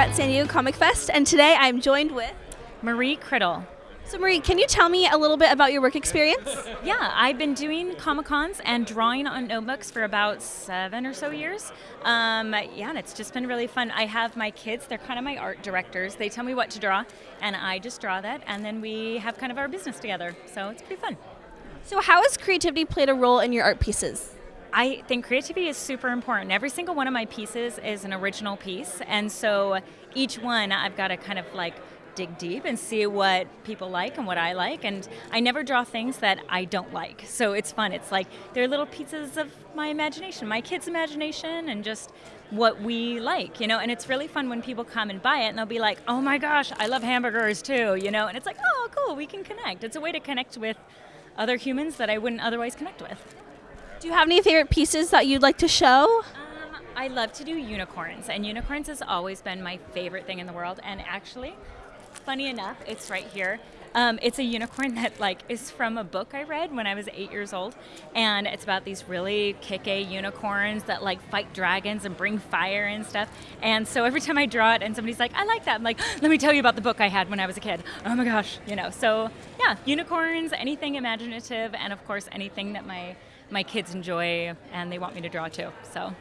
at San Diego Comic Fest, and today I'm joined with Marie Criddle. So, Marie, can you tell me a little bit about your work experience? Yeah, I've been doing Comic Cons and drawing on notebooks for about seven or so years. Um, yeah, and it's just been really fun. I have my kids, they're kind of my art directors. They tell me what to draw, and I just draw that, and then we have kind of our business together. So it's pretty fun. So, how has creativity played a role in your art pieces? I think creativity is super important. Every single one of my pieces is an original piece, and so each one I've got to kind of like dig deep and see what people like and what I like. And I never draw things that I don't like. So it's fun. It's like they're little pieces of my imagination, my kids' imagination, and just what we like, you know. And it's really fun when people come and buy it and they'll be like, oh my gosh, I love hamburgers too, you know. And it's like, oh, cool, we can connect. It's a way to connect with other humans that I wouldn't otherwise connect with. Do you have any favorite pieces that you'd like to show? Um, I love to do unicorns, and unicorns has always been my favorite thing in the world. And actually, funny enough, it's right here. Um, it's a unicorn that like is from a book I read when I was eight years old, and it's about these really kick-a unicorns that like fight dragons and bring fire and stuff. And so every time I draw it, and somebody's like, "I like that," I'm like, "Let me tell you about the book I had when I was a kid." Oh my gosh, you know. So yeah, unicorns, anything imaginative, and of course anything that my my kids enjoy and they want me to draw too. So.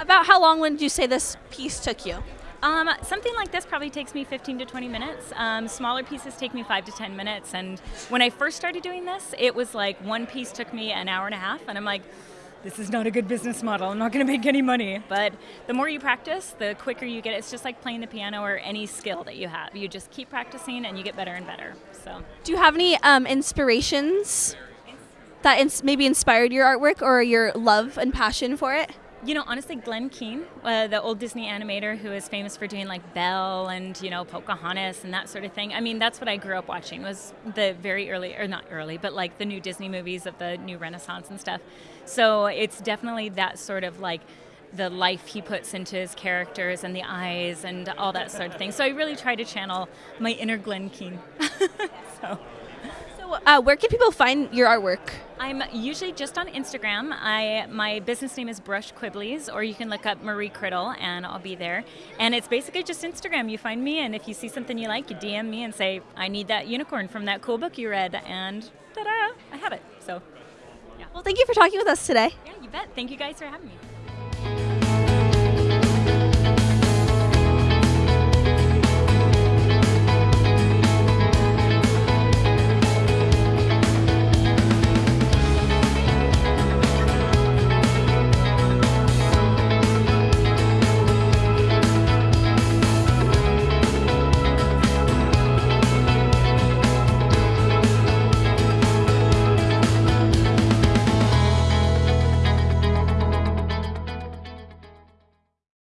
About how long would you say this piece took you? Um, something like this probably takes me 15 to 20 minutes. Um, smaller pieces take me five to 10 minutes. And when I first started doing this, it was like one piece took me an hour and a half, and I'm like, this is not a good business model. I'm not going to make any money. But the more you practice, the quicker you get. It's just like playing the piano or any skill that you have. You just keep practicing, and you get better and better. So, do you have any um, inspirations that ins- maybe inspired your artwork or your love and passion for it? You know, honestly, Glen Keane, uh, the old Disney animator who is famous for doing like Belle and you know Pocahontas and that sort of thing. I mean, that's what I grew up watching was the very early, or not early, but like the new Disney movies of the new Renaissance and stuff. So it's definitely that sort of like the life he puts into his characters and the eyes and all that sort of thing. So I really try to channel my inner Glen Keane. so. Uh, where can people find your artwork? I'm usually just on Instagram. I my business name is Brush Quibblies, or you can look up Marie Criddle, and I'll be there. And it's basically just Instagram. You find me, and if you see something you like, you DM me and say, "I need that unicorn from that cool book you read," and ta-da, I have it. So, yeah. Well, thank you for talking with us today. Yeah, you bet. Thank you guys for having me.